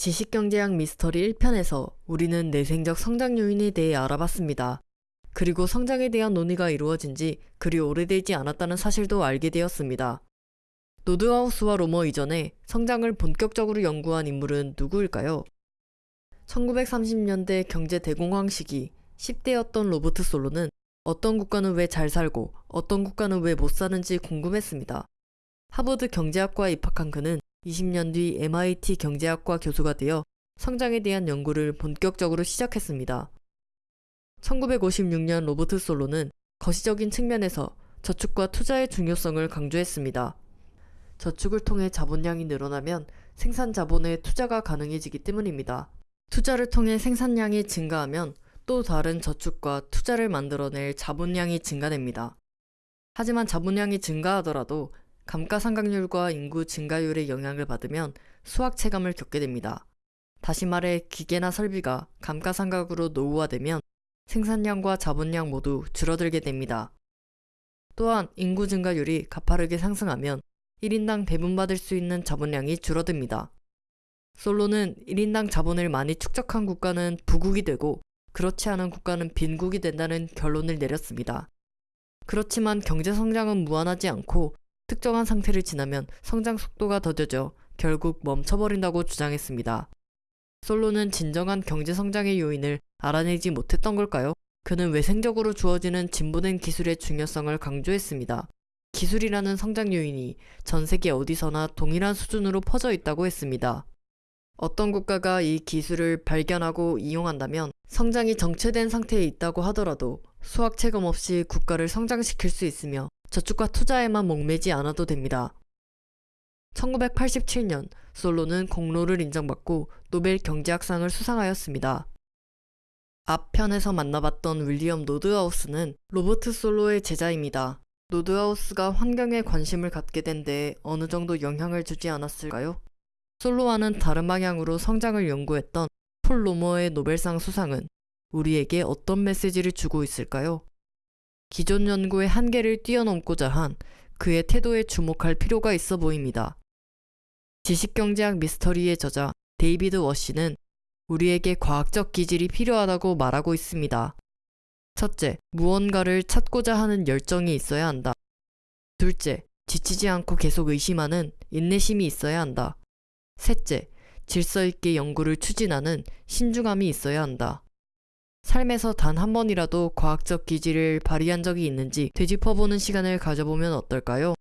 지식경제학 미스터리 1편에서 우리는 내생적 성장 요인에 대해 알아봤습니다. 그리고 성장에 대한 논의가 이루어진 지 그리 오래되지 않았다는 사실도 알게 되었습니다. 노드하우스와 로머 이전에 성장을 본격적으로 연구한 인물은 누구일까요? 1930년대 경제 대공황 시기 10대였던 로버트 솔로는 어떤 국가는 왜 잘 살고 어떤 국가는 왜 못 사는지 궁금했습니다. 하버드 경제학과에 입학한 그는 20년 뒤 MIT 경제학과 교수가 되어 성장에 대한 연구를 본격적으로 시작했습니다. 1956년 로버트 솔로는 거시적인 측면에서 저축과 투자의 중요성을 강조했습니다. 저축을 통해 자본량이 늘어나면 생산 자본에 투자가 가능해지기 때문입니다. 투자를 통해 생산량이 증가하면 또 다른 저축과 투자를 만들어낼 자본량이 증가됩니다. 하지만 자본량이 증가하더라도 감가상각률과 인구 증가율의 영향을 받으면 수학 체감을 겪게 됩니다. 다시 말해 기계나 설비가 감가상각으로 노후화되면 생산량과 자본량 모두 줄어들게 됩니다. 또한 인구 증가율이 가파르게 상승하면 1인당 배분받을 수 있는 자본량이 줄어듭니다. 솔로는 1인당 자본을 많이 축적한 국가는 부국이 되고 그렇지 않은 국가는 빈국이 된다는 결론을 내렸습니다. 그렇지만 경제 성장은 무한하지 않고 특정한 상태를 지나면 성장 속도가 더뎌져 결국 멈춰버린다고 주장했습니다. 솔로는 진정한 경제 성장의 요인을 알아내지 못했던 걸까요? 그는 외생적으로 주어지는 진보된 기술의 중요성을 강조했습니다. 기술이라는 성장 요인이 전 세계 어디서나 동일한 수준으로 퍼져 있다고 했습니다. 어떤 국가가 이 기술을 발견하고 이용한다면 성장이 정체된 상태에 있다고 하더라도 수확 체감 없이 국가를 성장시킬 수 있으며 저축과 투자에만 목매지 않아도 됩니다. 1987년 솔로는 공로를 인정받고 노벨 경제학상을 수상하였습니다. 앞 편에서 만나봤던 윌리엄 노드하우스는 로버트 솔로의 제자입니다. 노드하우스가 환경에 관심을 갖게 된 데에 어느 정도 영향을 주지 않았을까요? 솔로와는 다른 방향으로 성장을 연구했던 폴 로머의 노벨상 수상은 우리에게 어떤 메시지를 주고 있을까요? 기존 연구의 한계를 뛰어넘고자 한 그의 태도에 주목할 필요가 있어 보입니다. 지식경제학 미스터리의 저자 데이비드 워시는 우리에게 과학적 기질이 필요하다고 말하고 있습니다. 첫째, 무언가를 찾고자 하는 열정이 있어야 한다. 둘째, 지치지 않고 계속 의심하는 인내심이 있어야 한다. 셋째, 질서 있게 연구를 추진하는 신중함이 있어야 한다. 삶에서 단 한 번이라도 과학적 기질을 발휘한 적이 있는지 되짚어보는 시간을 가져보면 어떨까요?